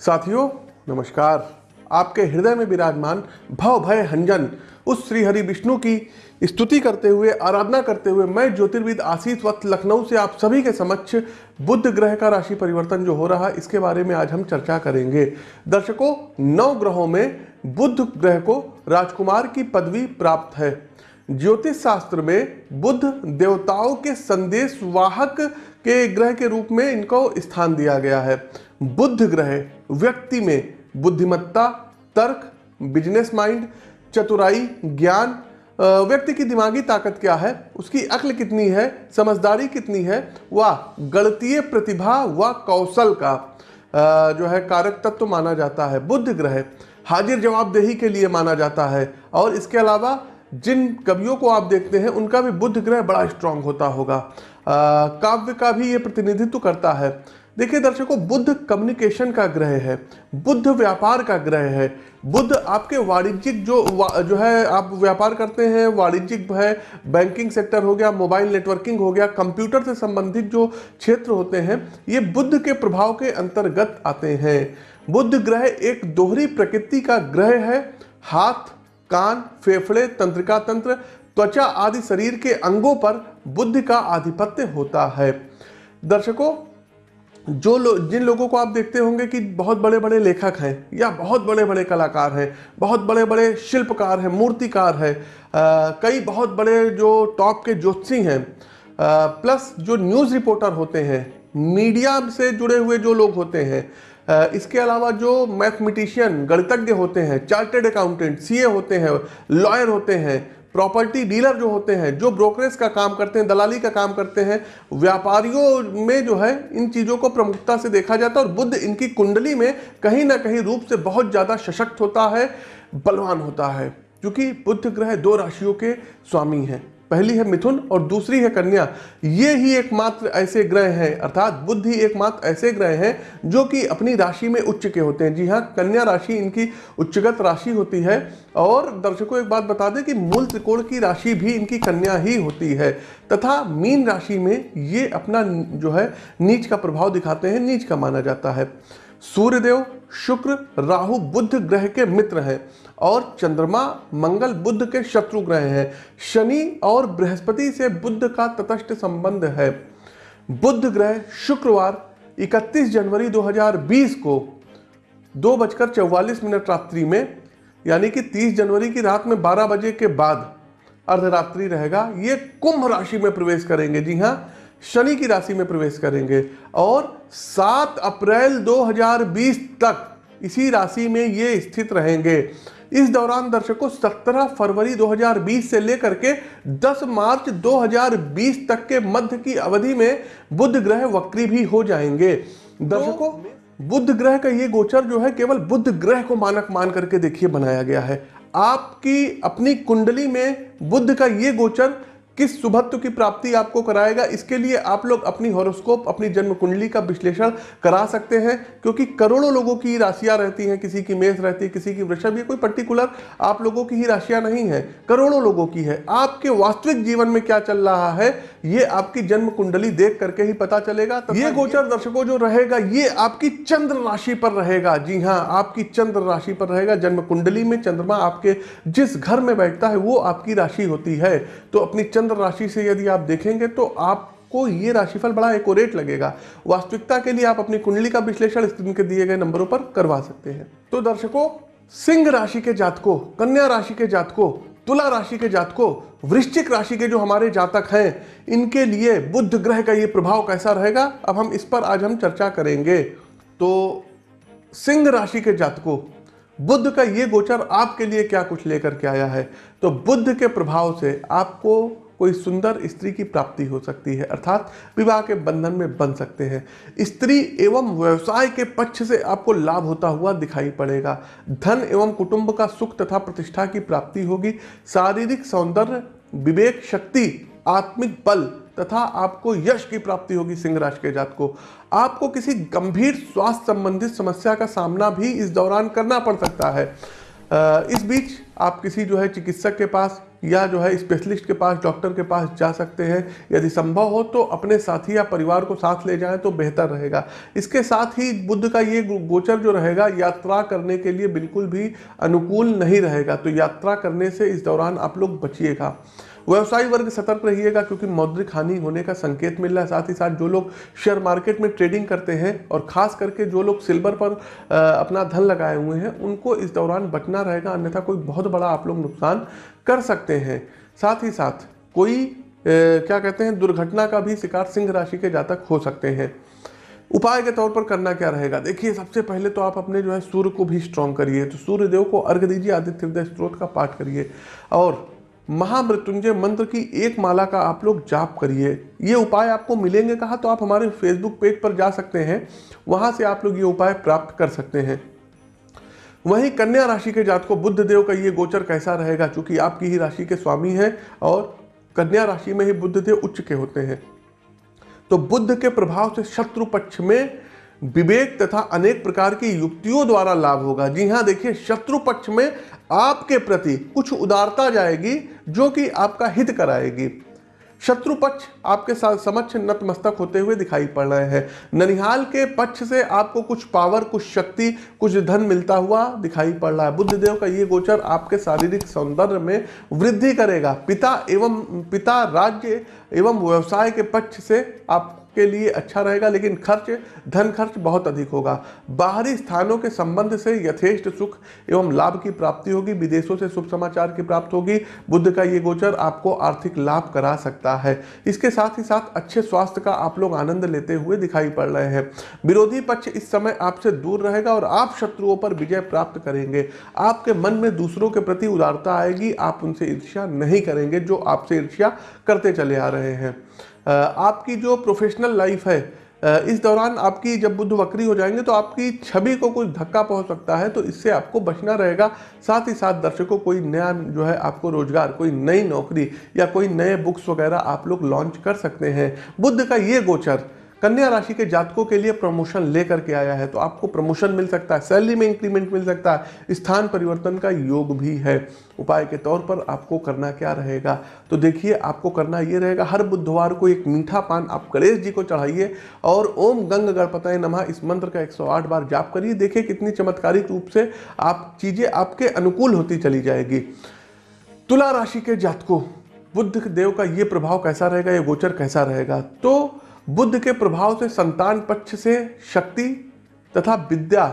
साथियों, नमस्कार। आपके हृदय में विराजमान भव भय हंजन, उस श्री हरि विष्णु की स्तुति करते हुए, आराधना करते हुए मैं, ज्योतिर्विद आशीष वक्त लखनऊ से आप सभी के समक्ष बुद्ध ग्रह का राशि परिवर्तन जो हो रहा है, इसके बारे में आज हम चर्चा करेंगे। दर्शकों, नौ ग्रहों में बुद्ध ग्रह को राजकुमार की पदवी प्राप्त है। ज्योतिष शास्त्र में बुद्ध देवताओं के संदेश वाहक के ग्रह के रूप में इनको स्थान दिया गया है। बुद्ध ग्रह, व्यक्ति में बुद्धिमत्ता, तर्क बिज़नेस माइंड चतुराई, ज्ञान व्यक्ति की दिमागी ताकत क्या है, उसकी अक्ल कितनी है, समझदारी कितनी है, व गणतीय प्रतिभा व कौशल का जो है कारक तत्व तो माना जाता है। बुद्ध ग्रह, हाजिर जवाबदेही के लिए माना जाता है। और इसके अलावा, जिन कवियों को आप देखते हैं, उनका भी बुद्ध ग्रह बड़ा स्ट्रांग होता होगा। काव्य का भी ये प्रतिनिधित्व करता है। देखिए दर्शकों, बुद्ध कम्युनिकेशन का ग्रह है, बुद्ध व्यापार का ग्रह है। बुद्ध आपके वाणिज्यिक जो वा- जो है, आप व्यापार करते हैं, वाणिज्यिक है बैंकिंग सेक्टर हो गया मोबाइल नेटवर्किंग हो गया कंप्यूटर से संबंधित जो क्षेत्र होते हैं, ये बुद्ध के प्रभाव के अंतर्गत आते हैं। बुद्ध ग्रह एक दोहरी प्रकृति का ग्रह है। हाथ, कान, फेफड़े, तंत्रिका तंत्र, त्वचा आदि शरीर के अंगों पर बुद्ध का आधिपत्य होता है। दर्शकों जो लोग जिन लोगों को आप देखते होंगे कि बहुत बड़े बड़े लेखक हैं, या बहुत बड़े बड़े कलाकार हैं, बहुत बड़े बड़े शिल्पकार हैं, मूर्तिकार हैं कई बहुत बड़े जो टॉप के ज्योतिषी हैं प्लस जो न्यूज़ रिपोर्टर होते हैं, मीडिया से जुड़े हुए जो लोग होते हैं इसके अलावा जो मैथमेटिशियन, गणितज्ञ होते हैं चार्टेड अकाउंटेंट, सीए होते हैं, लॉयर होते हैं प्रॉपर्टी डीलर जो होते हैं, जो ब्रोकरेज का काम करते हैं, दलाली का काम करते हैं, व्यापारियों में जो है, इन चीज़ों को प्रमुखता से देखा जाता है और बुद्ध इनकी कुंडली में कहीं ना कहीं रूप से बहुत ज़्यादा सशक्त होता है, बलवान होता है, क्योंकि बुद्ध ग्रह दो राशियों के स्वामी हैं। पहली है मिथुन और दूसरी है कन्या। ये ही एकमात्र ऐसे ग्रह हैं, अर्थात बुद्ध ही एकमात्र ऐसे ग्रह हैं जो कि अपनी राशि में उच्च के होते हैं। जी हाँ कन्या राशि इनकी उच्चगत राशि होती है और दर्शकों एक बात बता दें कि मूल त्रिकोण की राशि भी इनकी कन्या ही होती है तथा मीन राशि में ये अपना जो है, नीच का प्रभाव दिखाते हैं, नीच का माना जाता है। सूर्यदेव, शुक्र, राहु बुद्ध ग्रह के मित्र हैं। और चंद्रमा मंगल बुद्ध के शत्रु ग्रह हैं। शनि और बृहस्पति से बुद्ध का तटस्थ संबंध है। बुद्ध ग्रह शुक्रवार 31 जनवरी 2020 को दो बजकर चौवालीस मिनट रात्रि में, यानी कि 30 जनवरी की रात में 12 बजे के बाद अर्धरात्रि रहेगा। ये कुंभ राशि में प्रवेश करेंगे। जी हाँ शनि की राशि में प्रवेश करेंगे। और 7 अप्रैल 2020 तक इसी राशि में ये स्थित रहेंगे। इस दौरान दर्शकों 17 फरवरी 2020 से लेकर के 10 मार्च 2020 तक के मध्य की अवधि में बुध ग्रह वक्री भी हो जाएँगे। दर्शकों बुध ग्रह का ये गोचर जो है केवल बुध ग्रह को मानक मान करके देखिए बनाया गया है। आपकी अपनी कुंडली में बुध का ये गोचर किस सुभत्व की प्राप्ति आपको कराएगा इसके लिए आप लोग अपनी हॉरोस्कोप अपनी जन्म कुंडली का विश्लेषण करा सकते हैं क्योंकि करोड़ों लोगों की राशियाँ रहती हैं किसी की मेष रहती है किसी की वृषभ ये कोई पर्टिकुलर आप लोगों की ही राशियाँ नहीं है करोड़ों लोगों की है। आपके वास्तविक जीवन में क्या चल रहा है ये आपकी जन्म कुंडली देख करके ही पता चलेगा तो ये गोचर दर्शकों जो रहेगा ये आपकी चंद्र राशि पर रहेगा। जी हाँ आपकी चंद्र राशि पर रहेगा जन्म कुंडली में चंद्रमा आपके जिस घर में बैठता है वो आपकी राशि होती है। तो अपनी चंद्र राशि से यदि आप देखेंगे तो आपको ये राशिफल बड़ा एकोरेट लगेगा। वास्तविकता के लिए आप अपनी कुंडली का विश्लेषण स्क्रीन के दिए गए नंबरों पर करवा सकते हैं। तो दर्शकों, सिंह राशि के जातकों, कन्या राशि के जातकों, तुला राशि के जातकों, वृश्चिक राशि के जो हमारे जातक हैं, इनके लिए बुद्ध ग्रह का ये प्रभाव कैसा रहेगा, अब हम इस पर आज हम चर्चा करेंगे। तो सिंह राशि के जातकों बुद्ध का ये गोचर आपके लिए क्या कुछ लेकर के आया है? तो बुद्ध के प्रभाव से आपको कोई सुंदर स्त्री की प्राप्ति हो सकती है, अर्थात विवाह के बंधन में बन सकते हैं। स्त्री एवं व्यवसाय के पक्ष से आपको लाभ होता हुआ दिखाई पड़ेगा। धन एवं कुटुंब का सुख तथा प्रतिष्ठा की प्राप्ति होगी। शारीरिक सौंदर्य, विवेक शक्ति, आत्मिक बल तथा आपको यश की प्राप्ति होगी सिंह राशि के जात को। आपको किसी गंभीर स्वास्थ्य संबंधित समस्या का सामना भी इस दौरान करना पड़ सकता है। इस बीच आप किसी जो है चिकित्सक के पास या जो है स्पेशलिस्ट के पास डॉक्टर के पास जा सकते हैं। यदि संभव हो तो अपने साथी या परिवार को साथ ले जाएँ तो बेहतर रहेगा। इसके साथ ही बुद्ध का ये गोचर जो रहेगा, यात्रा करने के लिए बिल्कुल भी अनुकूल नहीं रहेगा। तो यात्रा करने से इस दौरान आप लोग बचिएगा। व्यवसायी वर्ग सतर्क रहिएगा क्योंकि मौद्रिक हानि होने का संकेत मिल रहा है। साथ ही साथ जो लोग शेयर मार्केट में ट्रेडिंग करते हैं और खास करके जो लोग सिल्वर पर अपना धन लगाए हुए हैं उनको इस दौरान बचना रहेगा अन्यथा कोई बहुत बड़ा आप लोग नुकसान कर सकते हैं। साथ ही साथ कोई ए, क्या कहते हैं दुर्घटना का भी शिकार सिंह राशि के जातक हो सकते हैं। उपाय के तौर पर करना क्या रहेगा? देखिए सबसे पहले तो आप अपने जो है सूर्य को भी स्ट्रॉन्ग करिए तो सूर्य देव को अर्घ दीजिए आदित्य हृदय स्त्रोत का पाठ करिए। और महामृत्युंजय मंत्र की एक माला का आप लोग जाप करिए। ये उपाय आपको मिलेंगे कहा? तो आप हमारे फेसबुक पेज पर जा सकते हैं। वहाँ से आप लोग ये उपाय प्राप्त कर सकते हैं। वहीं कन्या राशि के जात को बुद्ध देव का ये गोचर कैसा रहेगा? चूँकि आपकी ही राशि के स्वामी हैं और कन्या राशि में ही बुद्ध देव उच्च के होते हैं। तो बुद्ध के प्रभाव से शत्रु पक्ष में विवेक तथा अनेक प्रकार की युक्तियों द्वारा लाभ होगा। जी हाँ देखिए, शत्रु पक्ष में आपके प्रति कुछ उदारता जाएगी जो कि आपका हित कराएगी। शत्रु पक्ष आपके साथ समक्ष नतमस्तक होते हुए दिखाई पड़ रहे हैं। ननिहाल के पक्ष से आपको कुछ पावर, कुछ शक्ति, कुछ धन मिलता हुआ दिखाई पड़ रहा है। बुद्धदेव का ये गोचर आपके शारीरिक सौंदर्य में वृद्धि करेगा। पिता एवं, पिता राज्य एवं व्यवसाय के पक्ष से आप के लिए अच्छा रहेगा, लेकिन खर्च, धन खर्च बहुत अधिक होगा। बाहरी स्थानों के संबंध से यथेष्ट सुख एवं लाभ की प्राप्ति होगी, विदेशों से शुभ समाचार की प्राप्त होगी। बुद्ध का ये गोचर आपको आर्थिक लाभ करा सकता है। इसके साथ ही साथ अच्छे स्वास्थ्य का आप लोग आनंद लेते हुए दिखाई पड़ रहे हैं। विरोधी पक्ष इस समय आपसे दूर रहेगा और आप शत्रुओं पर विजय प्राप्त करेंगे। आपके मन में दूसरों के प्रति उदारता आएगी, आप उनसे ईर्ष्या नहीं करेंगे, जो आपसे ईर्ष्या करते चले आ रहे हैं। आपकी जो प्रोफेशनल लाइफ है इस दौरान आपकी जब बुद्ध वक्री हो जाएँगे तो आपकी छवि को कुछ धक्का पहुँच सकता है तो इससे आपको बचना रहेगा। साथ ही साथ दर्शकों, कोई नया जो है आपको रोज़गार, कोई नई नौकरी या कोई नए बुक्स वगैरह आप लोग लॉन्च कर सकते हैं। बुद्ध का ये गोचर कन्या राशि के जातकों के लिए प्रमोशन लेकर के आया है तो आपको प्रमोशन मिल सकता है सैलरी में इंक्रीमेंट मिल सकता है, स्थान परिवर्तन का योग भी है। उपाय के तौर पर आपको करना क्या रहेगा? तो देखिए, आपको करना ये रहेगा, हर बुधवार को एक मीठा पान आप गणेश जी को चढ़ाइए और ओम गंग गणपतय नमः इस मंत्र का 108 बार जाप करिए, देखिए कितनी चमत्कारिक रूप से आप, चीज़ें आपके अनुकूल होती चली जाएगी। तुला राशि के जातकों, बुद्ध देव का ये प्रभाव कैसा रहेगा, ये गोचर कैसा रहेगा? तो बुद्ध के प्रभाव से, संतान पक्ष से, शक्ति तथा विद्या,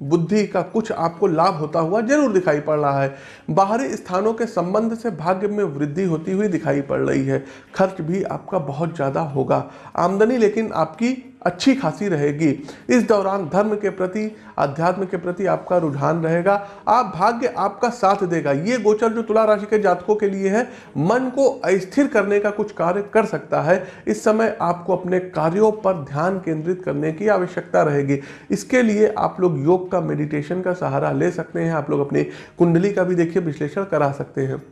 बुद्धि का कुछ आपको लाभ होता हुआ ज़रूर दिखाई पड़ रहा है। बाहरी स्थानों के संबंध से भाग्य में वृद्धि होती हुई दिखाई पड़ रही है। खर्च भी आपका बहुत ज़्यादा होगा। आमदनी लेकिन आपकी अच्छी खासी रहेगी। इस दौरान धर्म के प्रति अध्यात्म के प्रति आपका रुझान रहेगा। आप भाग्य आपका साथ देगा। ये गोचर जो तुला राशि के जातकों के लिए है, मन को अस्थिर करने का कुछ कार्य कर सकता है। इस समय आपको अपने कार्यों पर ध्यान केंद्रित करने की आवश्यकता रहेगी। इसके लिए आप लोग योग का मेडिटेशन का सहारा ले सकते हैं। आप लोग अपनी कुंडली का भी देखिए, विश्लेषण करा सकते हैं।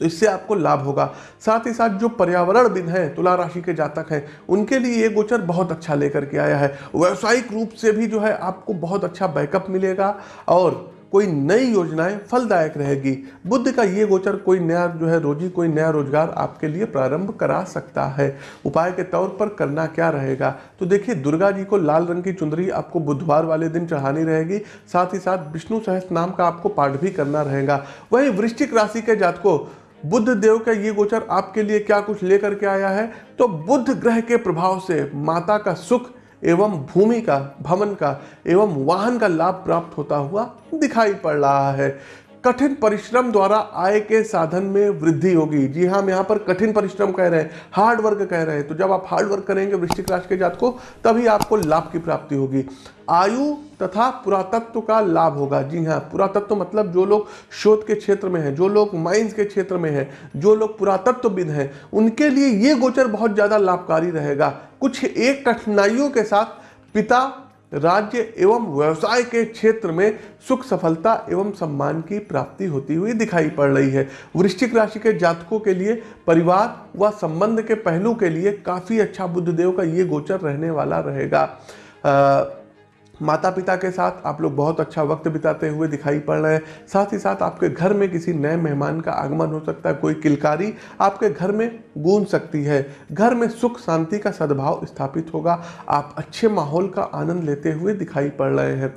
तो इससे आपको लाभ होगा। साथ ही साथ जो पर्यावरण बिन है, तुला राशि के जातक हैं, उनके लिए ये गोचर बहुत अच्छा लेकर के आया है। व्यवसायिक रूप से भी जो है आपको बहुत अच्छा बैकअप मिलेगा और कोई नई योजनाएँ फलदायक रहेगी। बुद्ध का ये गोचर कोई नया जो है रोजी, कोई नया रोज़गार आपके लिए प्रारंभ करा सकता है। उपाय के तौर पर करना क्या रहेगा? तो देखिए, दुर्गा जी को लाल रंग की चुंदरी आपको बुधवार वाले दिन चढ़ानी रहेगी। साथ ही साथ विष्णु सहस्त्र नाम का आपको पाठ भी करना रहेगा। वहीं वृश्चिक राशि के जात को बुद्ध देव का ये गोचर आपके लिए क्या कुछ लेकर के आया है? तो बुद्ध ग्रह के प्रभाव से माता का सुख एवं भूमि का, भवन का एवं वाहन का लाभ प्राप्त होता हुआ दिखाई पड़ रहा है। कठिन परिश्रम द्वारा आय के साधन में वृद्धि होगी। जी हाँ हम यहाँ पर कठिन परिश्रम कह रहे हैं हार्ड वर्क कह रहे हैं। तो जब आप हार्ड वर्क करेंगे वृश्चिक राशि के जात को, तभी आपको लाभ की प्राप्ति होगी। आयु तथा पुरातत्व का लाभ होगा। जी हाँ पुरातत्व मतलब जो लोग शोध के क्षेत्र में हैं, जो लोग माइंस के क्षेत्र में हैं, जो लोग पुरातत्वविद हैं, उनके लिए ये गोचर बहुत ज़्यादा लाभकारी रहेगा। कुछ एक कठिनाइयों के साथ पिता राज्य एवं व्यवसाय के क्षेत्र में सुख, सफलता एवं सम्मान की प्राप्ति होती हुई दिखाई पड़ रही है। वृश्चिक राशि के जातकों के लिए परिवार व संबंध के पहलू के लिए काफ़ी अच्छा बुद्धदेव का ये गोचर रहने वाला रहेगा। माता पिता के साथ आप लोग बहुत अच्छा वक्त बिताते हुए दिखाई पड़ रहे हैं। साथ ही साथ आपके घर में किसी नए मेहमान का आगमन हो सकता है, कोई किलकारी आपके घर में गूंज सकती है। घर में सुख, शांति का सद्भाव स्थापित होगा। आप अच्छे माहौल का आनंद लेते हुए दिखाई पड़ रहे हैं।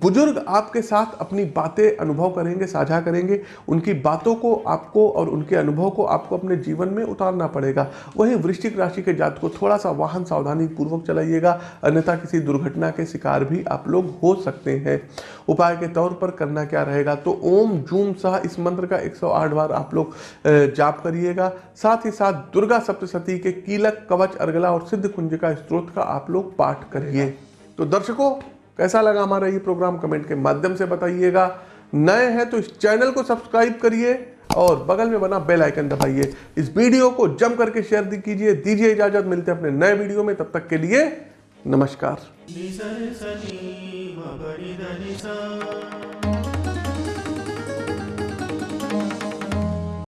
बुज़ुर्ग आपके साथ अपनी बातें अनुभव करेंगे, साझा करेंगे। उनकी बातों को आपको और उनके अनुभव को आपको अपने जीवन में उतारना पड़ेगा। वहीं वृश्चिक राशि के जात को थोड़ा सा वाहन सावधानी पूर्वक चलाइएगा। अन्यथा किसी दुर्घटना के शिकार भी आप लोग हो सकते हैं। उपाय के तौर पर करना क्या रहेगा? तो ओम जूम सह इस मंत्र का 108 बार आप लोग जाप करिएगा। साथ ही साथ दुर्गा सप्तशती के कीलक, कवच अर्गला और सिद्ध कुंज का स्त्रोत का आप लोग पाठ करिए। तो दर्शकों, कैसा लगा हमारा ये प्रोग्राम? कमेंट के माध्यम से बताइएगा। नए हैं तो इस चैनल को सब्सक्राइब करिए और बगल में बना बेल आइकन दबाइए। इस वीडियो को जम करके शेयर कीजिए। दीजिए इजाज़त। मिलते हैं अपने नए वीडियो में। तब तक के लिए नमस्कार।